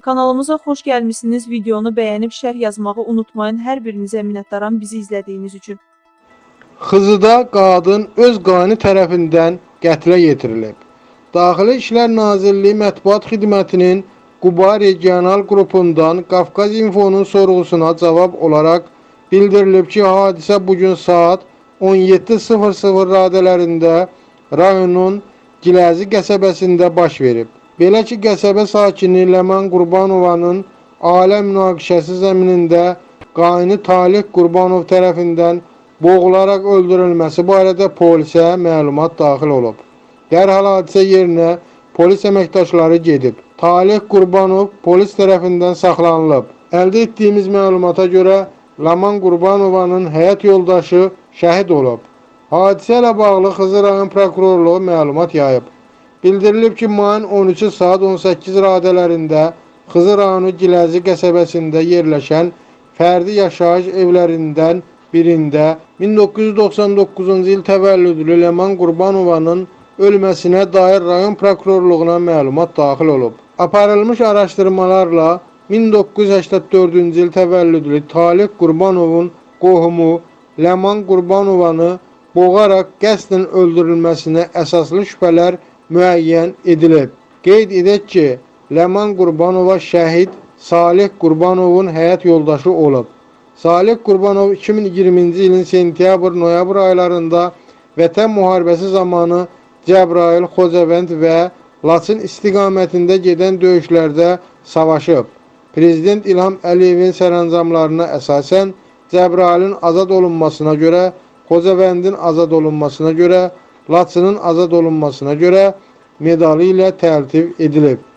Kanalımıza xoş gəlmisiniz. Videonu bəyənib şərh yazmağı unutmayın. Hər birinizə minnətdaram bizi izlədiyiniz üçün. Xızıda qadın öz qani tərəfindən qətlə yetirilib. Daxili İşlər Nazirliyi Mətbuat Xidmətinin Quba Regional qrupundan Qafqaz İnfonun sorğusuna cavab olaraq bildirilib ki, hadisə bu gün saat 17:00 radələrində rayonun Giləzi qəsəbəsində baş verib. Belə ki, qəsəbə sakini Ləman Qurbanovanın ailə münaqişəsi zəminində qaini Talih Qurbanov tərəfindən boğularaq öldürülməsi barədə polisə məlumat daxil olub. Dərhal hadisə yerinə polis əməkdaşları gedib. Talih Qurbanov polis tərəfindən saxlanılıb. Əldə etdiyimiz məlumata görə Laman Qurbanovanın həyat yoldaşı şəhid olub. Hadisə ilə bağlı Xızı rayon prokurorluğu məlumat yayıb. Bildirilib ki, mayın 13 saat 18 radələrində Xızı rayonu Giləzi qəsəbəsində yerləşən fərdi yaşayış evlərindən birində 1999-cu il təvəllüdlü Ləman Qurbanovanın ölməsinə dair rayon prokurorluğuna məlumat daxil olub. Aparılmış araşdırmalarla 1984-cü il təvəllüdlü Talih Qurbanovun qohumu Ləman Qurbanovanı boğaraq qəsdən öldürülməsinə əsaslı şübhələr müəyyən edilib. Qeyd edək ki, Ləman Qurbanova şəhid Salih Qurbanovun həyat yoldaşı olub. Salih Qurbanov 2020-ci ilin sentyabr-noyabr aylarında Vətən müharibəsi zamanı Cəbrayıl, Xocavənd və Laçın istiqamətində gedən döyüşlərdə savaşıb. Prezident İlham Əliyevin sərəncamlarına əsasən Cəbrayılın azad olunmasına görə, Xocavəndin azad olunmasına görə, Laçının azad olunmasına görə medalı ilə təltif edilib.